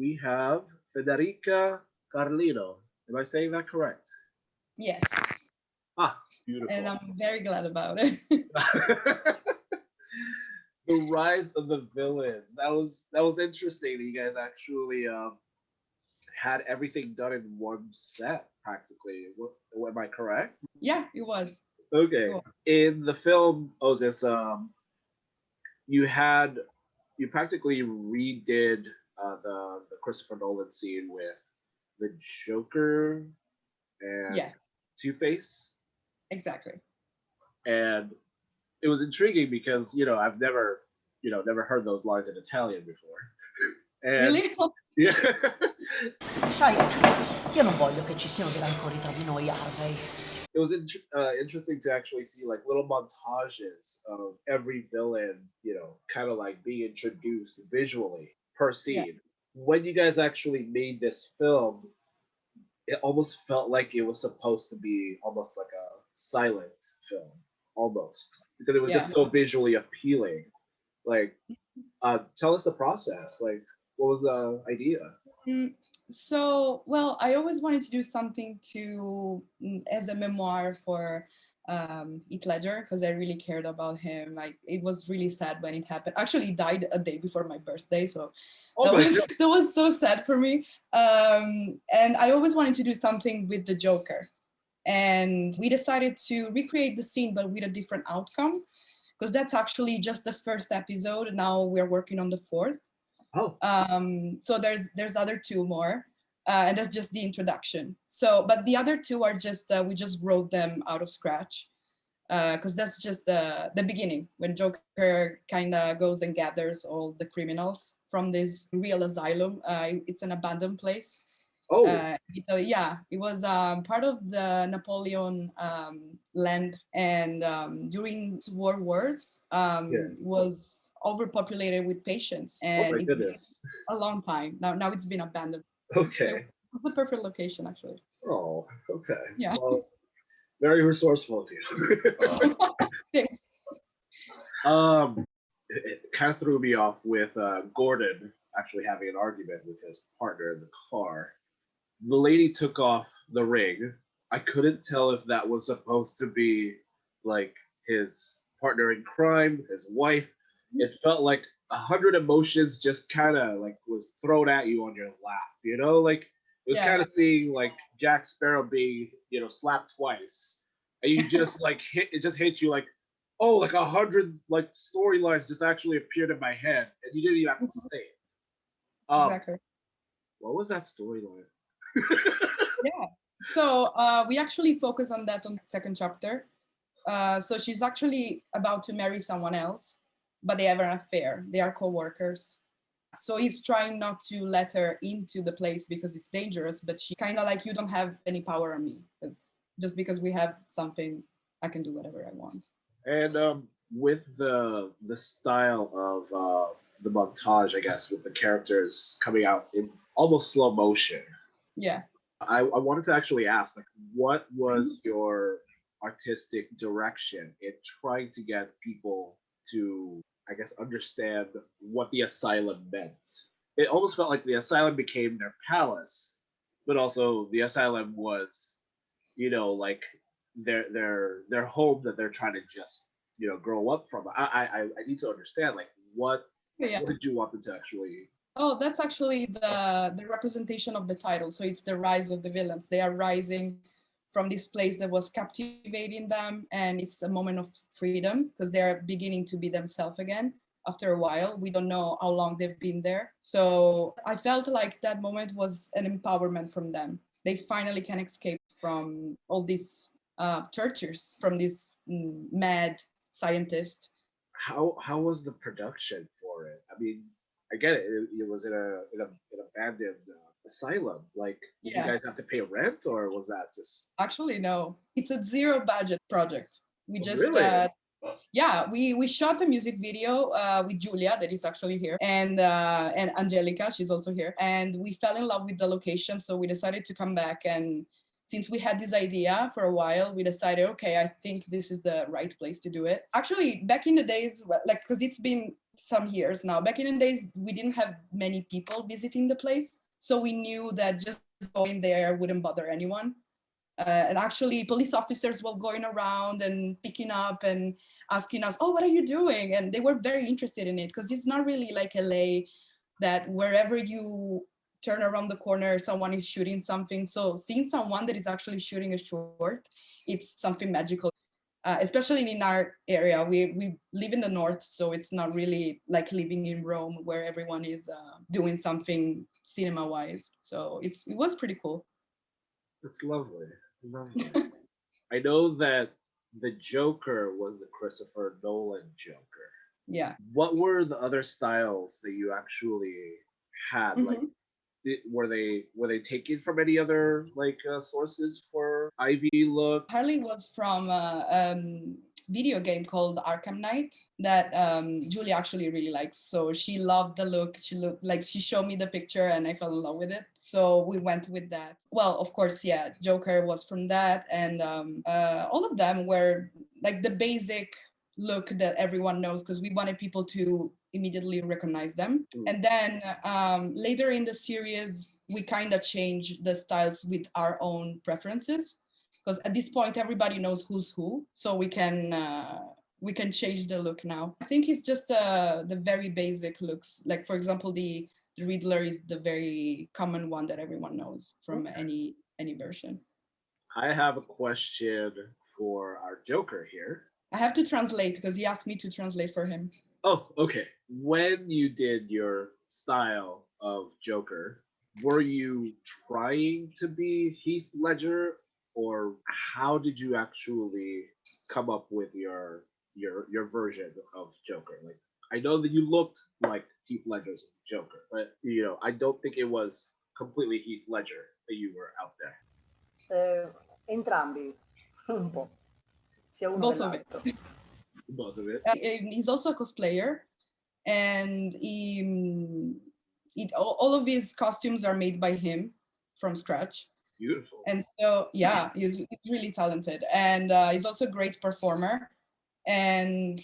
we have Federica Carlino. Am I saying that correct? Yes. Ah, beautiful. And I'm very glad about it. the rise of the villains. That was that was interesting. That you guys actually um, had everything done in one set practically. What, am I correct? Yeah, it was. Okay. Cool. In the film Osis, um, you had you practically redid uh, the the Christopher Nolan scene with the Joker and yeah. Two Face. Exactly. And it was intriguing because you know I've never you know never heard those lines in Italian before. And, really? Yeah. Sai, io non voglio che ci siano dei rancori tra di noi, Harvey. It was in, uh, interesting to actually see like little montages of every villain, you know, kind of like being introduced visually per scene. Yeah. When you guys actually made this film, it almost felt like it was supposed to be almost like a silent film, almost because it was yeah. just so visually appealing. Like, uh, tell us the process. Like, what was the idea? Mm, so, well, I always wanted to do something to mm, as a memoir for um, Heath Ledger because I really cared about him. Like, it was really sad when it happened. Actually, he died a day before my birthday, so oh that was that was so sad for me. Um, and I always wanted to do something with the Joker, and we decided to recreate the scene but with a different outcome because that's actually just the first episode. Now we're working on the fourth. Oh. Um, so there's there's other two more, uh, and that's just the introduction. So, but the other two are just uh, we just wrote them out of scratch, because uh, that's just the the beginning when Joker kind of goes and gathers all the criminals from this real asylum. Uh, it's an abandoned place. Oh. Uh, Italy. Yeah, it was um, part of the Napoleon um, land, and um, during war wars um, yeah. was overpopulated with patients and oh it's goodness. a long time now now it's been abandoned okay. The perfect location actually. Oh okay. Yeah. Well, very resourceful of you. Thanks. um it, it, kind of threw me off with uh, gordon actually having an argument with his partner in the car. The lady took off the ring. I couldn't tell if that was supposed to be like his partner in crime his wife. It felt like a hundred emotions just kind of like was thrown at you on your lap, you know, like it was yeah. kind of seeing like Jack Sparrow being, you know, slapped twice, and you just like hit it just hit you like, oh, like a hundred like storylines just actually appeared in my head, and you didn't even have to mm-hmm. say it. Um, exactly. What was that storyline? yeah. So uh, we actually focus on that on the second chapter. Uh, so she's actually about to marry someone else but they have an affair. They are co-workers. So he's trying not to let her into the place because it's dangerous, but she kind of like, you don't have any power on me. Because just because we have something, I can do whatever I want. And um, with the the style of uh, the montage, I guess, with the characters coming out in almost slow motion. Yeah. I, I wanted to actually ask, like, what was mm -hmm. your artistic direction in trying to get people to I guess, understand what the asylum meant. It almost felt like the asylum became their palace, but also the asylum was, you know, like their their their home that they're trying to just you know grow up from. I I I need to understand like what yeah. what did you want them to actually Oh, that's actually the the representation of the title. So it's the rise of the villains. They are rising from this place that was captivating them and it's a moment of freedom because they're beginning to be themselves again after a while. We don't know how long they've been there. So i felt like that moment was an empowerment from them. They finally can escape from all these uh, tortures from this mm, mad scientist. How how was the production for it? I mean i get it it, it was in a in a in a abandoned uh, asylum? Like, did yeah. you guys have to pay rent or was that just? Actually, no. It's a zero budget project. We oh, just, really? uh, yeah, we we shot a music video uh, with Julia that is actually here and uh, and Angelica, she's also here. And we fell in love with the location. So we decided to come back and since we had this idea for a while, we decided, okay, I think this is the right place to do it. Actually, back in the days, like, because it's been some years now, back in the days, we didn't have many people visiting the place. So we knew that just going there wouldn't bother anyone. Uh, and actually, police officers were going around and picking up and asking us, oh, what are you doing? And they were very interested in it because it's not really like LA that wherever you turn around the corner, someone is shooting something. So seeing someone that is actually shooting a short, it's something magical. Uh, especially in our area, we, we live in the north, so it's not really like living in Rome where everyone is uh, doing something cinema-wise. So it's it was pretty cool. That's lovely. Lovely. I know that the Joker was the Christopher Nolan Joker. Yeah. What were the other styles that you actually had? Like, Mhm. Did, were they were they taken from any other like uh, sources for Ivy look? Harley was from a um, video game called Arkham Knight that um, Julie actually really likes. So she loved the look. She looked like she showed me the picture and I fell in love with it. So we went with that. Well, of course, yeah, Joker was from that. And um, uh, all of them were like the basic look that everyone knows because we wanted people to immediately recognize them. Mm. And then um, later in the series, we kind of change the styles with our own preferences because at this point everybody knows who's who so we can uh, we can change the look now i think it's just uh, the very basic looks like for example the the riddler is the very common one that everyone knows from Okay. any any version I have a question for our Joker here. i have to translate because he asked me to translate for him Oh, okay. When you did your style of Joker, were you trying to be Heath Ledger, or how did you actually come up with your your your version of Joker? Like, I know that you looked like Heath Ledger's Joker, but you know, I don't think it was completely Heath Ledger that you were out there. Eh, entrambi, un po', sia uno Both of it. Both of it. Uh, he's also a cosplayer and he, mm, it, all, all of his costumes are made by him from scratch. Beautiful. and so yeah he's, he's really talented. And uh, he's also a great performer. And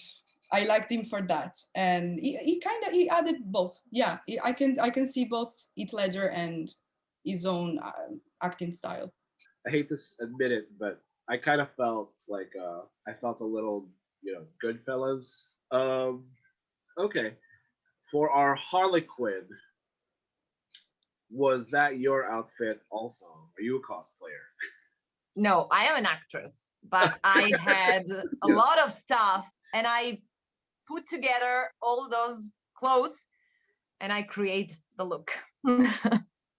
i liked him for that. And he, he kind of he added both. Yeah he- i can i can see both Heath ledger and his own uh, acting style. I hate to admit it, but I kind of felt like uh, I felt a little, you know, Goodfellas. Um, okay, for our Harley Quinn, was that your outfit also? Are you a cosplayer? No, I am an actress, but I had a lot of stuff and I put together all those clothes and I create the look.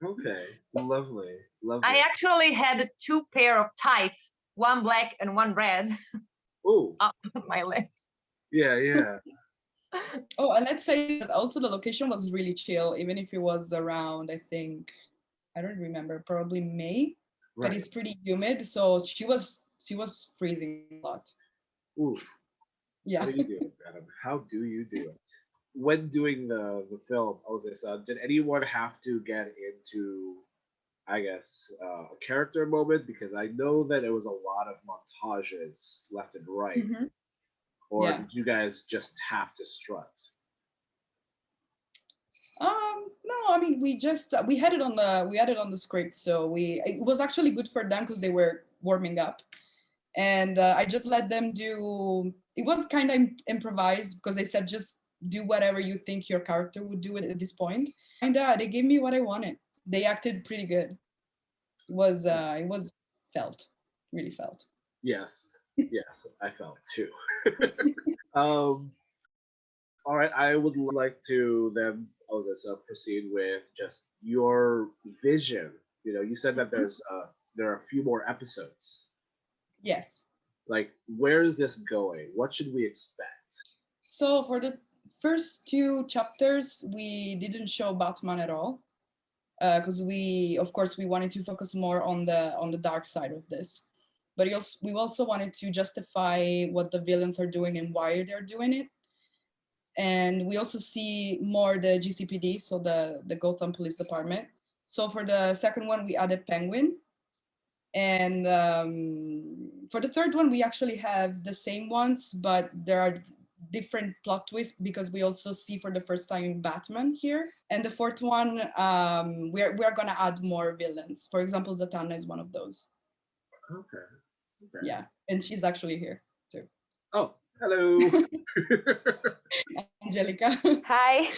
Okay, lovely, lovely. I actually had two pair of tights, one black and one red oh, on my list yeah, yeah. oh and let's say that also the location was really chill even if it was around i think i don't remember probably may right. but it's pretty humid so she was she was freezing a lot Ooh, yeah how do you do it, Adam? How do you do it? When doing the the film, Jose, uh, did anyone have to get into, I guess, uh, a character moment? Because I know that it was a lot of montages left and right. Mhm. Or Yeah. did you guys just have to strut? Um, no, I mean, we just, uh, we had it on the, we had it on the script. So we, it was actually good for them because they were warming up. And uh, I just let them do, it was kind of improvised because they said, just do whatever you think your character would do at, at this point. And uh, they gave me what I wanted. They acted pretty good. It was, uh, it was felt, really felt. Yes, yes, I felt too. um, all right, I would like to then, Jose, so proceed with just your vision. You know, you said that Mhm. there's uh, there are a few more episodes. Yes. like where is this going what should we expect So for the first two chapters, we didn't show Batman at all, because we, of course, we wanted to focus more on the on the dark side of this. But we also, we also wanted to justify what the villains are doing and why they're doing it. And we also see more the GCPD, so the the Gotham Police Department. So for the second one, we added Penguin, And um, for the third one, we actually have the same ones, but there are different plot twists because we also see for the first time Batman here. And the fourth one, um, we're, we're gonna add more villains. For example, Zatanna is one of those. Okay. okay. Yeah, and she's actually here too. Oh, hello. Angelica. Hi.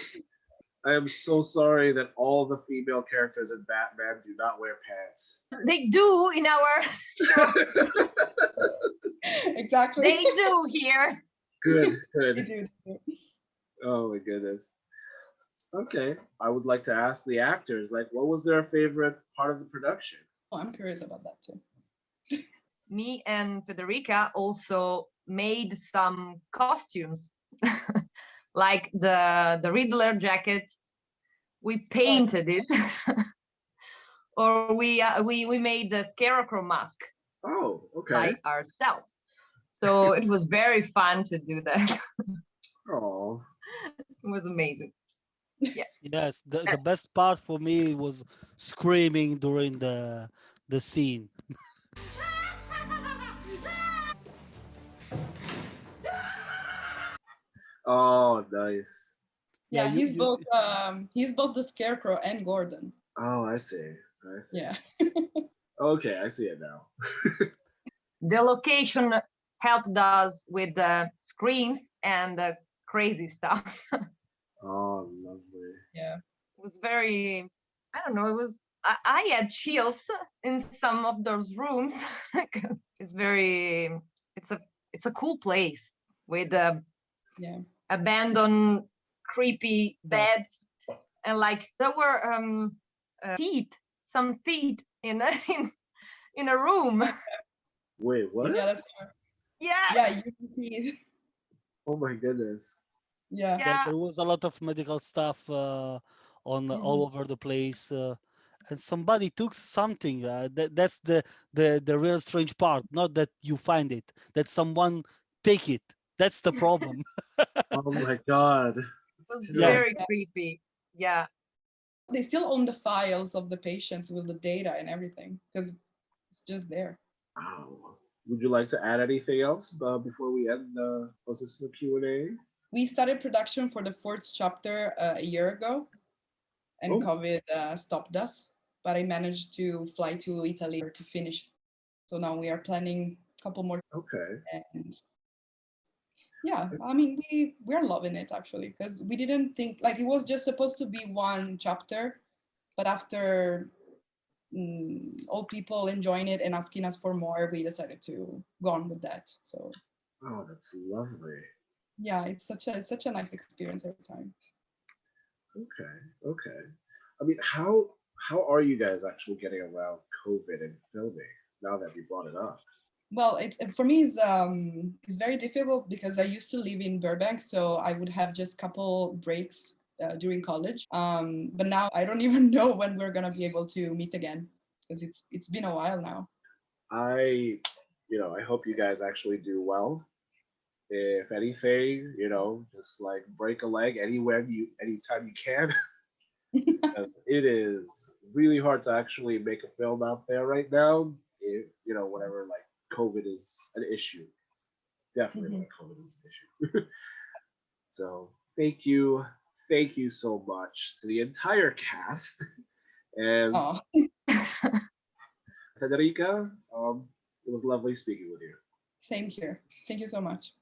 I am so sorry that all the female characters in Batman do not wear pants. They do in our, exactly. they do here. Good, good. do, they do. Oh my goodness. Okay, I would like to ask the actors, like, what was their favorite part of the production? Oh, I'm curious about that too. Me and Federica also made some costumes, like the the Riddler jacket. We painted it, or we uh, we we made the Scarecrow mask Oh, okay. by ourselves. So it was very fun to do that. Oh, it was amazing. Yeah. Yes, the, the best part for me was screaming during the the scene. oh, nice. Yeah, Yeah, you- he's you- both um he's both the scarecrow and Gordon. Oh, I see. I see. Yeah. Okay, I see it now. The location helped us with the screens and the crazy stuff. Oh, lovely. Yeah. It was very, I don't know, it was, I, I had chills in some of those rooms. it's very, it's a, it's a cool place with uh, Yeah. abandoned, creepy Yeah. beds. And like there were um uh, teeth, some teeth in a, in, in a room. Wait, what? Yeah, that's true. Yeah. Yeah, you can. Oh my goodness. Yeah. Yeah, Yeah. there was a lot of medical stuff uh, on Mm-hmm. all over the place, uh, and somebody took something. Uh, that, that's the the the real strange part. Not that you find it, that someone take it. That's the problem. Oh my god. It was too- Yeah. very creepy. Yeah. They still own the files of the patients with the data and everything because it's just there. Wow. Would you like to add anything else uh, before we end the Q and A? We started production for the fourth chapter uh, a year ago and Oh. COVID uh, stopped us, but I managed to fly to Italy to finish. So now we are planning a couple more Okay. and yeah i mean we we're loving it actually because we didn't think like it was just supposed to be one chapter but after mm, all people enjoying it and asking us for more we decided to go on with that so Oh, that's lovely. yeah it's such a it's such a nice experience every time Okay. Okay. I mean, how how are you guys actually getting around COVID and filming now that you brought it up? well it for me is um it's very difficult because i used to live in burbank so i would have just a couple breaks uh, during college um but now i don't even know when we're gonna be able to meet again because it's it's been a while now I, you know, I hope you guys actually do well. If anything, you know, just like break a leg anywhere you anytime you can. It is really hard to actually make a film out there right now. If you know, whenever like COVID is an issue. Definitely when COVID is an issue. so thank you. Thank you so much to the entire cast. And oh Federica, um, it was lovely speaking with you. same here thank you so much